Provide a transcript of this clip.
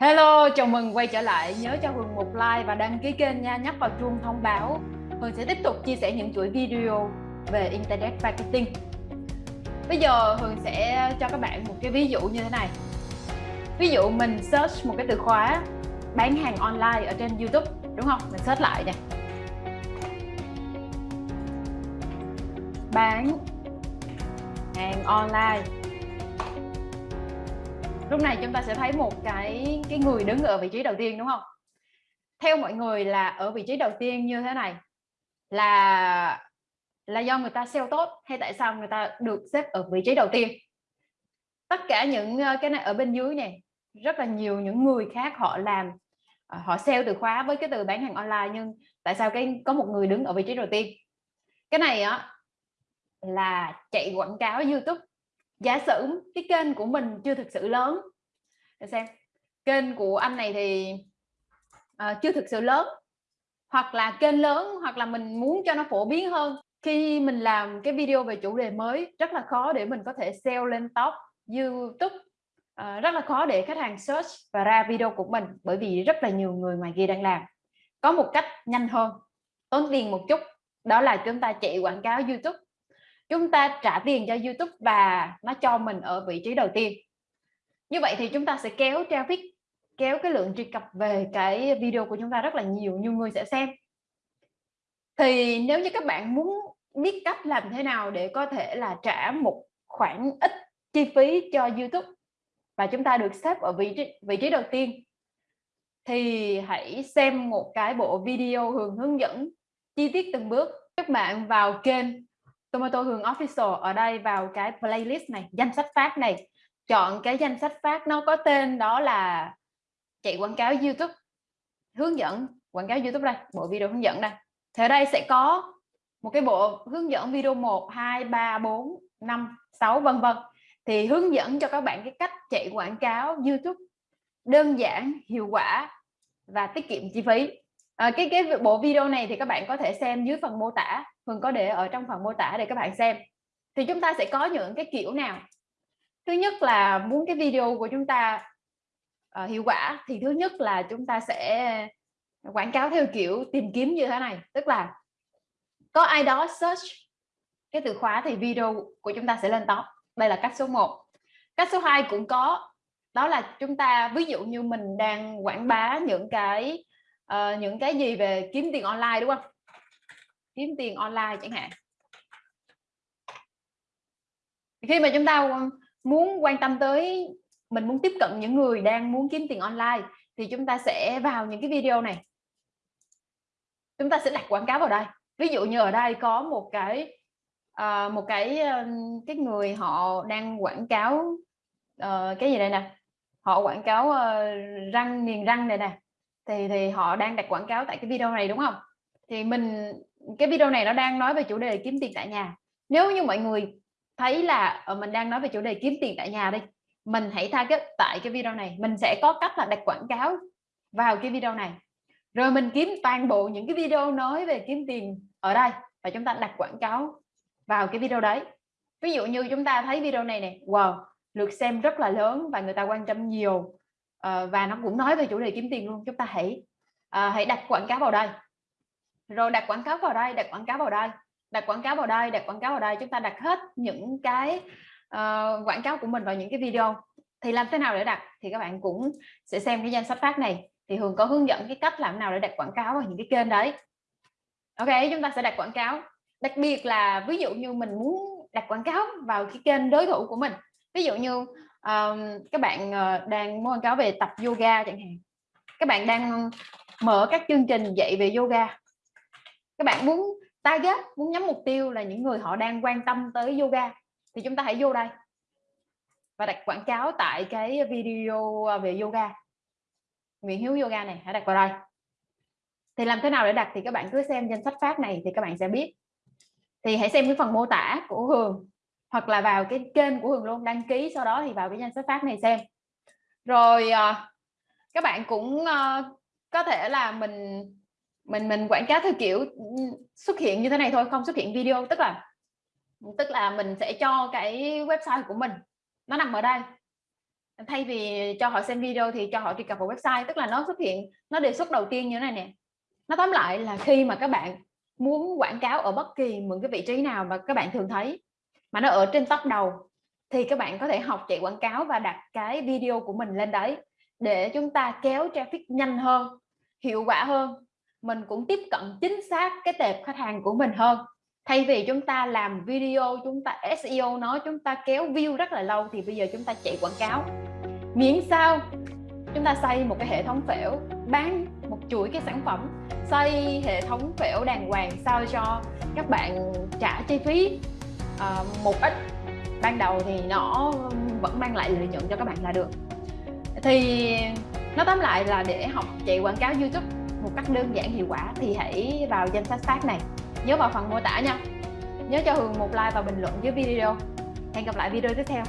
Hello, chào mừng quay trở lại. Nhớ cho Hường một like và đăng ký kênh nha, nhắc vào chuông thông báo. Hường sẽ tiếp tục chia sẻ những chuỗi video về Internet Marketing. Bây giờ Hường sẽ cho các bạn một cái ví dụ như thế này. Ví dụ mình search một cái từ khóa bán hàng online ở trên YouTube, đúng không? Mình search lại nè. Bán hàng online lúc này chúng ta sẽ thấy một cái cái người đứng ở vị trí đầu tiên, đúng không? Theo mọi người là ở vị trí đầu tiên như thế này, là là do người ta sale tốt hay tại sao người ta được xếp ở vị trí đầu tiên? Tất cả những ờ, cái này ở bên dưới này rất là nhiều những người khác họ làm ờ, họ sale từ khóa với cái từ bán hàng online, nhưng tại sao cái, có một người đứng ở vị trí đầu tiên? Cái này á, là chạy quảng cáo YouTube giả sử cái kênh của mình chưa thực sự lớn. Để xem kênh của anh này thì uh, chưa thực sự lớn. Hoặc là kênh lớn hoặc là mình muốn cho nó phổ biến hơn. Khi mình làm cái video về chủ đề mới rất là khó để mình có thể sell lên top YouTube. Uh, rất là khó để khách hàng search và ra video của mình bởi vì rất là nhiều người ngoài kia đang làm. Có một cách nhanh hơn. Tốn tiền một chút. Đó là chúng ta chạy quảng cáo YouTube chúng ta trả tiền cho YouTube và nó cho mình ở vị trí đầu tiên. Như vậy thì chúng ta sẽ kéo traffic, kéo cái lượng truy cập về cái video của chúng ta rất là nhiều nhiều người sẽ xem. Thì nếu như các bạn muốn biết cách làm thế nào để có thể là trả một khoản ít chi phí cho YouTube và chúng ta được xếp ở vị trí vị trí đầu tiên, thì hãy xem một cái bộ video hướng hướng dẫn chi tiết từng bước. Các bạn vào kênh Tomato Hường Official ở đây vào cái playlist này danh sách phát này. Chọn cái danh sách phát nó có tên đó là chạy quảng cáo YouTube. Hướng dẫn quảng cáo YouTube đây bộ video hướng dẫn đây. Thì ở đây sẽ có một cái bộ hướng dẫn video 1 2 3 4 5 6 vân vân. Thì hướng dẫn cho các bạn cái cách chạy quảng cáo YouTube đơn giản hiệu quả và tiết kiệm chi phí. À, cái cái bộ video này thì các bạn có thể xem dưới phần mô tả. Hường có để ở trong phần mô tả để các bạn xem. Thì chúng ta sẽ có những cái kiểu nào? Thứ nhất là muốn cái video của chúng ta uh, hiệu quả thì thứ nhất là chúng ta sẽ quảng cáo theo kiểu tìm kiếm như thế này. Tức là có ai đó search cái từ khóa thì video của chúng ta sẽ lên top. Đây là cách số 1 cách số 2 cũng có. Đó là chúng ta ví dụ như mình đang quảng bá những cái uh, những cái gì về kiếm tiền online đúng không? Kiếm tiền online chẳng hạn. Khi mà chúng ta muốn quan tâm tới mình muốn tiếp cận những người đang muốn kiếm tiền online thì chúng ta sẽ vào những cái video này. Chúng ta sẽ đặt quảng cáo vào đây. Ví dụ như ở đây có một cái uh, một cái uh, cái người họ đang quảng cáo uh, cái gì đây nè? Họ quảng cáo uh, răng niềng răng này nè. Thì thì họ đang đặt quảng cáo tại cái video này đúng không? Thì mình cái video này nó đang nói về chủ đề kiếm tiền tại nhà. Nếu như mọi người thấy là ờ, mình đang nói về chủ đề kiếm tiền tại nhà đi mình hãy target tại cái video này. Mình sẽ có cách là đặt quảng cáo vào cái video này. Rồi mình kiếm toàn bộ những cái video nói về kiếm tiền ở đây và chúng ta đặt quảng cáo vào cái video đấy. Ví dụ như chúng ta thấy video này này wow lượt xem rất là lớn và người ta quan tâm nhiều uh, và nó cũng nói về chủ đề kiếm tiền luôn. Chúng ta hãy uh, hãy đặt quảng cáo vào đây rồi đặt quảng cáo vào đây đặt quảng cáo vào đây. Đặt quảng cáo vào đây đặt quảng cáo vào đây. Chúng ta đặt hết những cái uh, quảng cáo của mình vào những cái video. Thì làm thế nào để đặt? Thì các bạn cũng sẽ xem cái danh sách phát này. Thì thường có hướng dẫn cái cách làm nào để đặt quảng cáo vào những cái kênh đấy. Ok chúng ta sẽ đặt quảng cáo. Đặc biệt là ví dụ như mình muốn đặt quảng cáo vào cái kênh đối thủ của mình. Ví dụ như um, các bạn uh, đang muốn quảng cáo về tập yoga chẳng hạn. Các bạn đang mở các chương trình dạy về yoga các bạn muốn target, muốn nhắm mục tiêu là những người họ đang quan tâm tới yoga, thì chúng ta hãy vô đây và đặt quảng cáo tại cái video à, về yoga. Nguyễn Hiếu yoga này, hãy đặt vào đây. Thì làm thế nào để đặt thì các bạn cứ xem danh sách phát này thì các bạn sẽ biết. Thì hãy xem cái phần mô tả của Hường hoặc là vào cái kênh của Hường luôn, đăng ký sau đó thì vào cái danh sách phát này xem. Rồi à, các bạn cũng à, có thể là mình mình mình quảng cáo theo kiểu ừ, xuất hiện như thế này thôi, không xuất hiện video. Tức là tức là mình sẽ cho cái website của mình, nó nằm ở đây. Thay vì cho họ xem video thì cho họ truy cập vào website. Tức là nó xuất hiện, nó đề xuất đầu tiên như thế này nè. Nó tóm lại là khi mà các bạn muốn quảng cáo ở bất kỳ một cái vị trí nào mà các bạn thường thấy, mà nó ở trên top đầu, thì các bạn có thể học chạy quảng cáo và đặt cái video của mình lên đấy để chúng ta kéo traffic nhanh hơn, hiệu quả hơn mình cũng tiếp cận chính xác cái tệp khách hàng của mình hơn. Thay vì chúng ta làm video chúng ta SEO nói chúng ta kéo view rất là lâu thì bây giờ chúng ta chạy quảng cáo. Miễn sao chúng ta xây một cái hệ thống phễu bán một chuỗi cái sản phẩm xây hệ thống phễu đàng hoàng sao cho các bạn trả chi phí. Uh, một ít ban đầu thì nó vẫn mang lại lợi nhuận cho các bạn là được. Thì nó tóm lại là để học chạy quảng cáo YouTube một cách đơn giản, hiệu quả thì hãy vào danh sách phát này. Nhớ vào phần mô tả nha. Nhớ cho Hường một like và bình luận dưới video. Hẹn gặp lại video tiếp theo.